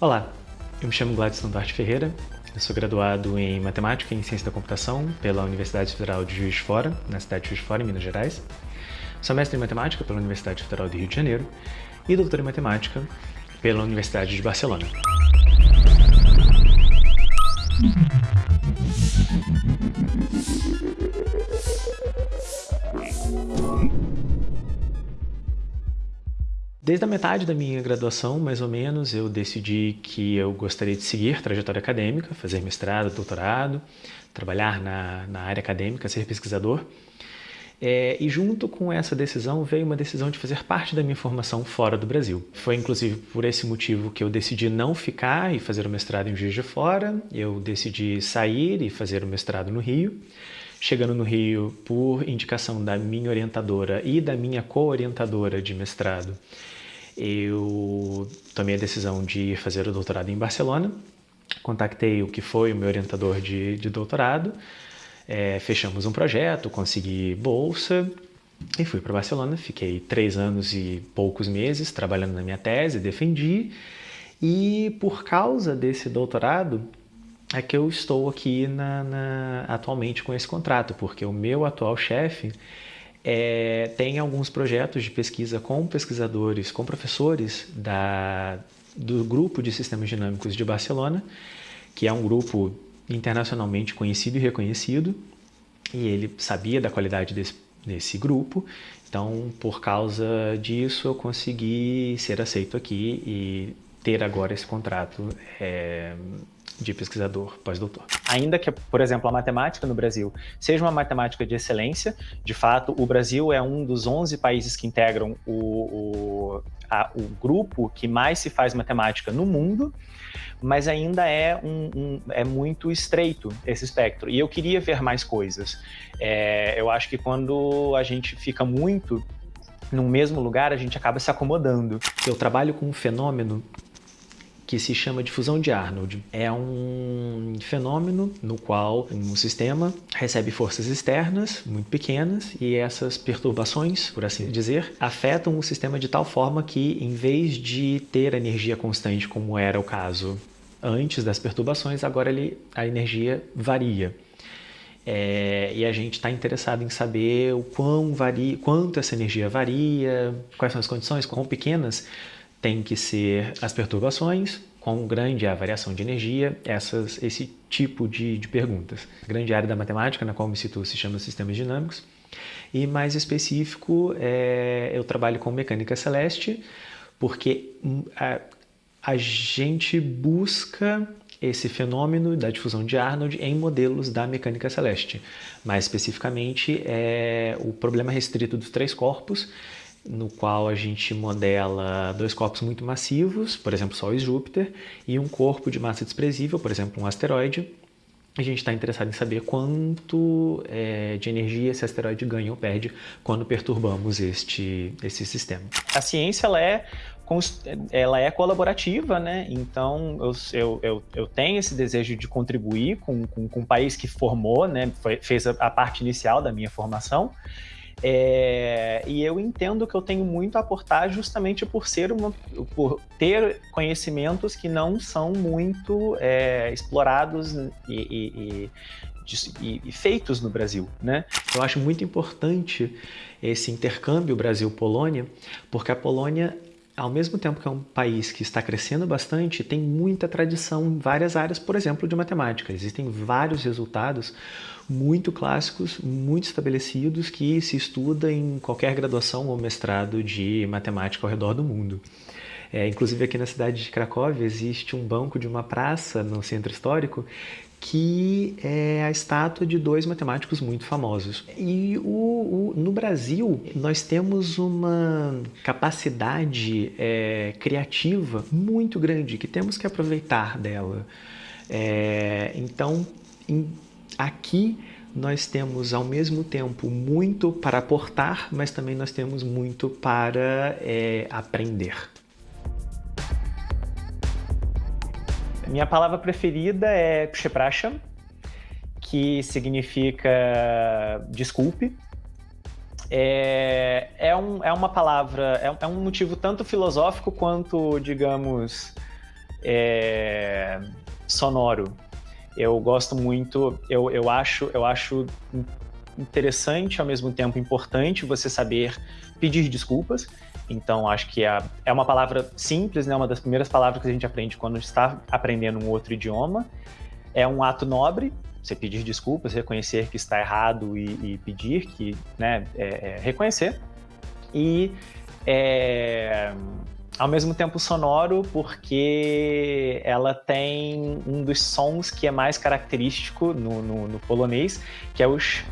Olá, eu me chamo Gladson Duarte Ferreira, eu sou graduado em Matemática e Ciência da Computação pela Universidade Federal de Juiz de Fora, na cidade de Juiz de Fora, em Minas Gerais. Sou mestre em Matemática pela Universidade Federal do Rio de Janeiro e doutor em Matemática pela Universidade de Barcelona. Desde a metade da minha graduação, mais ou menos, eu decidi que eu gostaria de seguir trajetória acadêmica, fazer mestrado, doutorado, trabalhar na, na área acadêmica, ser pesquisador. É, e junto com essa decisão veio uma decisão de fazer parte da minha formação fora do Brasil. Foi inclusive por esse motivo que eu decidi não ficar e fazer o mestrado em Juiz de Fora, eu decidi sair e fazer o mestrado no Rio. Chegando no Rio, por indicação da minha orientadora e da minha co-orientadora de mestrado, eu tomei a decisão de fazer o doutorado em Barcelona. Contactei o que foi o meu orientador de, de doutorado, é, fechamos um projeto, consegui bolsa e fui para Barcelona. Fiquei três anos e poucos meses trabalhando na minha tese, defendi. E por causa desse doutorado, é que eu estou aqui na, na, atualmente com esse contrato, porque o meu atual chefe é, tem alguns projetos de pesquisa com pesquisadores, com professores da, do grupo de sistemas dinâmicos de Barcelona, que é um grupo internacionalmente conhecido e reconhecido, e ele sabia da qualidade desse, desse grupo, então por causa disso eu consegui ser aceito aqui e ter agora esse contrato é, de pesquisador pós-doutor. Ainda que, por exemplo, a matemática no Brasil seja uma matemática de excelência, de fato, o Brasil é um dos 11 países que integram o, o, a, o grupo que mais se faz matemática no mundo, mas ainda é, um, um, é muito estreito esse espectro. E eu queria ver mais coisas. É, eu acho que quando a gente fica muito no mesmo lugar, a gente acaba se acomodando. Eu trabalho com um fenômeno que se chama difusão de Arnold. É um fenômeno no qual um sistema recebe forças externas muito pequenas e essas perturbações, por assim dizer, afetam o sistema de tal forma que, em vez de ter energia constante, como era o caso antes das perturbações, agora ele, a energia varia. É, e a gente está interessado em saber o quão varia, quanto essa energia varia, quais são as condições, quão pequenas tem que ser as perturbações, quão grande é a variação de energia, essas, esse tipo de, de perguntas. A grande área da matemática na qual me situo se chama sistemas dinâmicos, e mais específico, é, eu trabalho com mecânica celeste, porque hum, a, a gente busca esse fenômeno da difusão de Arnold em modelos da mecânica celeste. Mais especificamente, é o problema restrito dos três corpos, no qual a gente modela dois corpos muito massivos, por exemplo, Sol e Júpiter, e um corpo de massa desprezível, por exemplo, um asteroide. A gente está interessado em saber quanto é, de energia esse asteroide ganha ou perde quando perturbamos este, esse sistema. A ciência ela é ela é colaborativa, né? Então eu, eu, eu, tenho esse desejo de contribuir com, com, com o país que formou, né? Foi, fez a, a parte inicial da minha formação. É, e eu entendo que eu tenho muito a aportar justamente por ser uma, por ter conhecimentos que não são muito é, explorados e, e, e, e, feitos no Brasil, né? Eu acho muito importante esse intercâmbio Brasil-Polônia, porque a Polônia ao mesmo tempo que é um país que está crescendo bastante, tem muita tradição em várias áreas, por exemplo, de matemática. Existem vários resultados muito clássicos, muito estabelecidos, que se estuda em qualquer graduação ou mestrado de matemática ao redor do mundo. É, inclusive aqui na cidade de Cracóvia existe um banco de uma praça no centro histórico que é a estátua de dois matemáticos muito famosos. E o, o, no Brasil, nós temos uma capacidade é, criativa muito grande, que temos que aproveitar dela. É, então, em, aqui nós temos ao mesmo tempo muito para aportar, mas também nós temos muito para é, aprender. Minha palavra preferida é Psheprasham, que significa desculpe. É, é, um, é uma palavra, é, é um motivo tanto filosófico quanto, digamos, é, sonoro. Eu gosto muito, eu, eu, acho, eu acho interessante, ao mesmo tempo importante, você saber pedir desculpas. Então, acho que é, é uma palavra simples, né? uma das primeiras palavras que a gente aprende quando está aprendendo um outro idioma. É um ato nobre, você pedir desculpas, reconhecer que está errado e, e pedir, que, né, é, é reconhecer. E é, ao mesmo tempo sonoro, porque ela tem um dos sons que é mais característico no, no, no polonês, que é os